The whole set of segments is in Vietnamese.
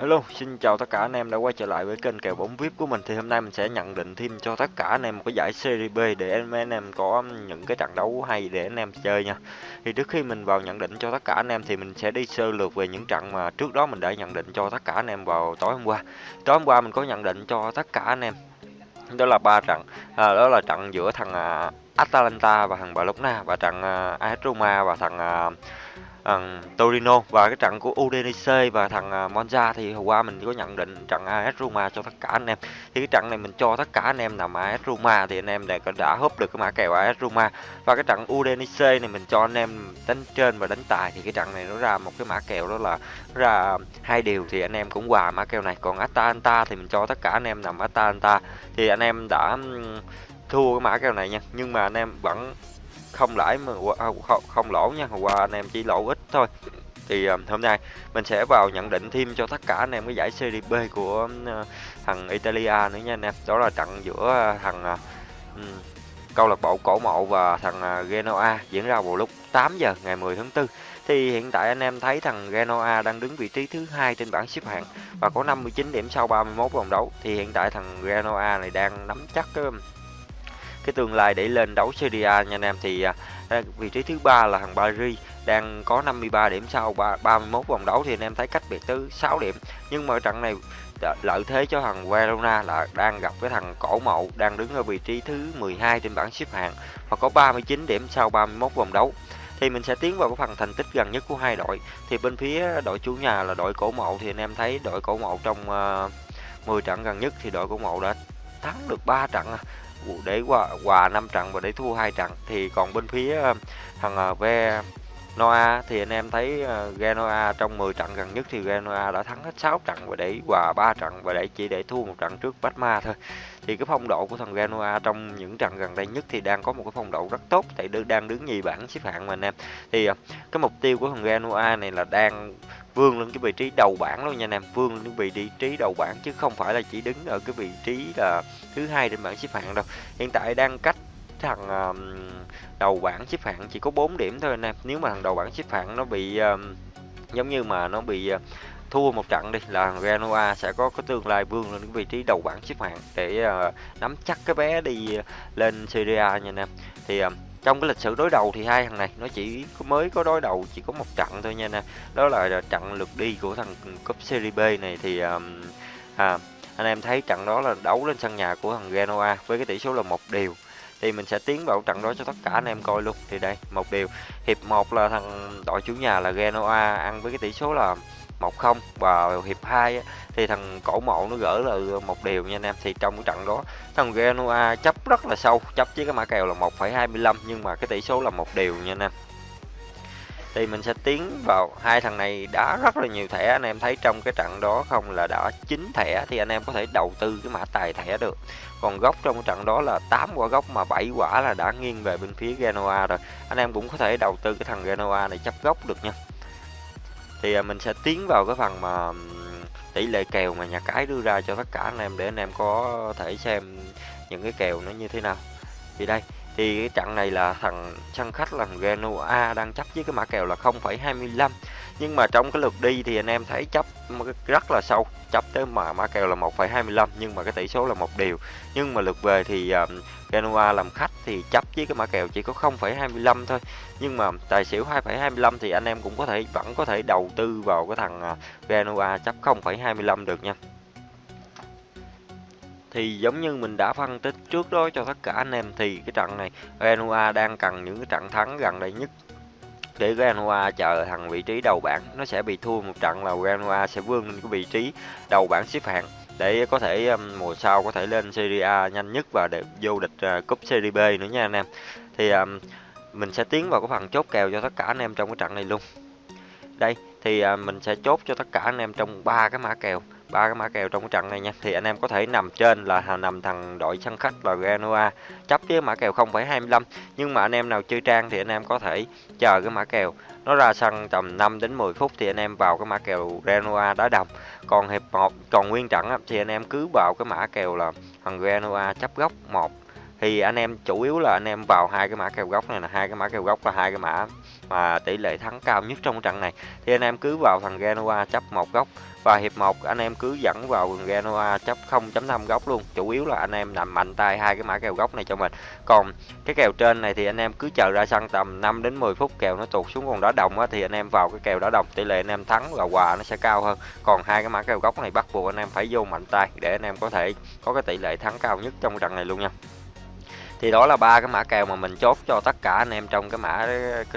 Hello, xin chào tất cả anh em đã quay trở lại với kênh kèo bóng VIP của mình thì hôm nay mình sẽ nhận định thêm cho tất cả anh em một cái giải Serie B để anh em, anh em có um, những cái trận đấu hay để anh em chơi nha. Thì trước khi mình vào nhận định cho tất cả anh em thì mình sẽ đi sơ lược về những trận mà trước đó mình đã nhận định cho tất cả anh em vào tối hôm qua. Tối hôm qua mình có nhận định cho tất cả anh em đó là ba trận, à, đó là trận giữa thằng à, Atalanta và thằng Barcelona và trận à, AS Roma và thằng à, thằng Torino và cái trận của Udinese và thằng à, Monza thì hôm qua mình có nhận định trận AS Roma cho tất cả anh em. Thì cái trận này mình cho tất cả anh em nằm AS Roma thì anh em đã, đã húp được cái mã kèo AS Roma. Và cái trận Udinese này mình cho anh em đánh trên và đánh tài thì cái trận này nó ra một cái mã kèo đó là ra hai điều thì anh em cũng hòa mã kèo này. Còn Atalanta thì mình cho tất cả anh em nằm Atalanta thì anh em đã thua cái mã kèo này nha. Nhưng mà anh em vẫn không lãi mà à, không, không lỗ nha hôm qua anh em chỉ lỗ ít thôi. Thì à, hôm nay mình sẽ vào nhận định thêm cho tất cả anh em cái giải Serie B của uh, thằng Italia nữa nha anh em. Đó là trận giữa à, thằng uh, câu lạc bộ cổ mộ và thằng uh, Genoa diễn ra vào lúc 8 giờ ngày 10 tháng 4 thì hiện tại anh em thấy thằng Genoa đang đứng vị trí thứ hai trên bảng xếp hạng và có 59 điểm sau 31 vòng đấu. Thì hiện tại thằng Genoa này đang nắm chắc cái cái tương lai để lên đấu Serie A nha anh em. Thì à, vị trí thứ ba là thằng Paris đang có 53 điểm sau 31 vòng đấu. Thì anh em thấy cách biệt tới 6 điểm. Nhưng mà trận này lợi thế cho thằng Verona là đang gặp với thằng cổ mộ đang đứng ở vị trí thứ 12 trên bảng xếp hạng và có 39 điểm sau 31 vòng đấu. Thì mình sẽ tiến vào cái phần thành tích gần nhất của hai đội. Thì bên phía đội chủ nhà là đội cổ mộ thì anh em thấy đội cổ mộ trong ờ, uh, 10 trận gần nhất thì đội cổ mộ đã thắng được 3 trận à để hòa hòa năm trận và để thua hai trận thì còn bên phía ờ, thằng ờ, ve Noa thì anh em thấy ờ, Genoa trong 10 trận gần nhất thì Genoa đã thắng hết 6 trận và để hòa 3 trận và để chỉ để thua một trận trước Batma thôi. Thì cái phong độ của thằng Genoa trong những trận gần đây nhất thì đang có một cái phong độ rất tốt, tại đang đứng nhì bảng xếp hạng mà anh em. Thì cái mục tiêu của thằng Genoa này là đang vươn lên cái vị trí đầu bảng luôn nha anh em vươn lên cái vị trí đầu bảng chứ không phải là chỉ đứng ở cái vị trí là thứ hai trên bảng xếp hạng đâu. Hiện tại đang cách thằng đầu bảng xếp hạng chỉ có 4 điểm thôi anh em. Nếu mà thằng đầu bảng xếp hạng nó bị giống như mà nó bị ờ, thua một trận đi là Genoa sẽ có cái tương lai vươn lên cái vị trí đầu bảng xếp hạng để uh, nắm chắc cái bé đi ờ, lên Serie A nha anh em. Thì uh, trong cái lịch sử đối đầu thì hai thằng này nó chỉ mới có đối đầu chỉ có một trận thôi nha nè. Đó là trận lượt đi của thằng cúp Serie B này thì um, à, anh em thấy trận đó là đấu lên sân nhà của thằng Genoa với cái tỷ số là một điều thì mình sẽ tiến vào trận đó cho tất cả anh em coi luôn. Thì đây một điều hiệp 1 là thằng đội chủ nhà là Genoa ăn với cái tỷ số là 1-0 và hiệp 2 thì thằng cổ mộ nó gỡ là một điều nha anh em. Thì trong cái trận đó thằng Genoa chấp rất là sâu chấp với cái mã kèo là 1,25 nhưng mà cái tỷ số là một điều nha anh em. Thì mình sẽ tiến vào hai thằng này đã rất là nhiều thẻ anh em thấy trong cái trận đó không là đã chín thẻ thì anh em có thể đầu tư cái mã tài thẻ được. Còn góc trong cái trận đó là 8 quả góc mà 7 quả là đã nghiêng về bên phía Genoa rồi. Anh em cũng có thể đầu tư cái thằng Genoa này chấp góc được nha thì à, mình sẽ tiến vào cái phần mà tỷ lệ kèo mà nhà cái đưa ra cho tất cả anh em để anh em có thể xem những cái kèo nó như thế nào. Thì đây thì cái trận này là thằng sân khách là Genoa đang chấp với cái mã kèo là 0,25 nhưng mà trong cái lượt đi thì anh em thấy chấp rất là sâu chấp tới mà mã kèo là 1,25 nhưng mà cái tỷ số là một điều. Nhưng mà lượt về thì uh, Genoa làm khách thì chấp với cái mã kèo chỉ có 0,25 thôi. Nhưng mà tài xỉu 2,25 thì anh em cũng có thể vẫn có thể đầu tư vào cái thằng uh, Genoa chấp 0,25 được nha. Thì giống như mình đã phân tích trước đó cho tất cả anh em thì cái trận này Genoa đang cần những cái trận thắng gần đây nhất để Genoa chờ thằng vị trí đầu bảng nó sẽ bị thua một trận là Genoa sẽ vươn lên cái vị trí đầu bảng xếp hạng để có thể um, mùa sau có thể lên Serie A nhanh nhất và để vô địch uh, cúp Serie B nữa nha anh em. Thì um, mình sẽ tiến vào cái phần chốt kèo cho tất cả anh em trong cái trận này luôn. Đây thì uh, mình sẽ chốt cho tất cả anh em trong ba cái mã kèo ba cái mã kèo trong cái trận này nha. Thì anh em có thể nằm trên là nằm thằng đội sân khách là Genoa. Chấp với mã kèo 0,25 nhưng mà anh em nào chơi trang thì anh em có thể chờ cái mã kèo. Nó ra sân tầm 5 đến 10 phút thì anh em vào cái mã kèo Genoa đá đồng. Còn hiệp 1 còn nguyên trận thì anh em cứ vào cái mã kèo là thằng Genoa chấp góc 1 thì anh em chủ yếu là anh em vào hai cái mã kèo góc này là hai cái mã kèo góc là hai cái mã mà tỷ lệ thắng cao nhất trong trận này. Thì anh em cứ vào thằng Genoa chấp một góc và hiệp 1 anh em cứ dẫn vào Genoa chấp 0.5 góc luôn. Chủ yếu là anh em nằm mạnh tay hai cái mã kèo góc này cho mình. Còn cái kèo trên này thì anh em cứ chờ ra sân tầm 5 đến 10 phút kèo nó tụt xuống còn đá đồng á, thì anh em vào cái kèo đá đồng tỷ lệ anh em thắng và quà nó sẽ cao hơn. Còn hai cái mã kèo góc này bắt buộc anh em phải vô mạnh tay để anh em có thể có cái tỷ lệ thắng cao nhất trong trận này luôn nha thì đó là ba cái mã kèo mà mình chốt cho tất cả anh em trong cái mã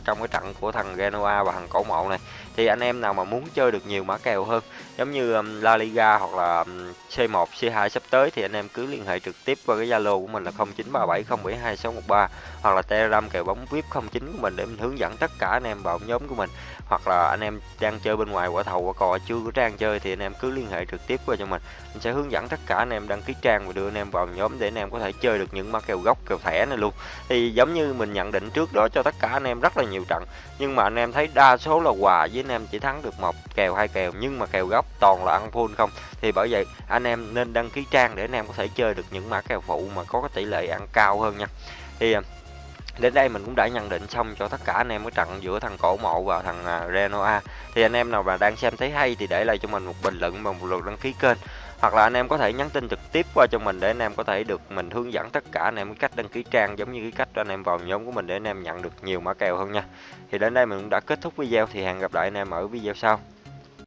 trong cái trận của thằng Genoa và thằng cổ mộ này. Thì anh em nào mà muốn chơi được nhiều mã kèo hơn giống như um, La Liga hoặc là um, C1, C2 sắp tới thì anh em cứ liên hệ trực tiếp qua cái Zalo của mình là 0937072613 hoặc là Telegram kèo bóng VIP 09 của mình để mình hướng dẫn tất cả anh em vào nhóm của mình. Hoặc là anh em đang chơi bên ngoài quả thầu quả cò chưa có trang chơi thì anh em cứ liên hệ trực tiếp qua cho mình. Mình sẽ hướng dẫn tất cả anh em đăng ký trang và đưa anh em vào nhóm để anh em có thể chơi được những mã kèo gốc kèo thẻ này luôn. Thì giống như mình nhận định trước đó cho tất cả anh em rất là nhiều trận. Nhưng mà anh em thấy đa số là quà với anh em chỉ thắng được một kèo, hai kèo, nhưng mà kèo gốc toàn là ăn full không? Thì bởi vậy, anh em nên đăng ký trang để anh em có thể chơi được những mã kèo phụ mà có cái tỷ lệ ăn cao hơn nha. Thì à, đến đây mình cũng đã nhận định xong cho tất cả anh em cái trận giữa thằng cổ mộ và thằng à, Renoa. Thì anh em nào mà đang xem thấy hay thì để lại cho mình một bình luận và một lượt đăng ký kênh hoặc là anh em có thể nhắn tin trực tiếp qua cho mình để anh em có thể được mình hướng dẫn tất cả anh em cách đăng ký trang, giống như cái cách anh em vào nhóm của mình để anh em nhận được nhiều mã kèo hơn nha. Thì đến đây mình cũng đã kết thúc video, thì hẹn gặp lại anh em ở video sau.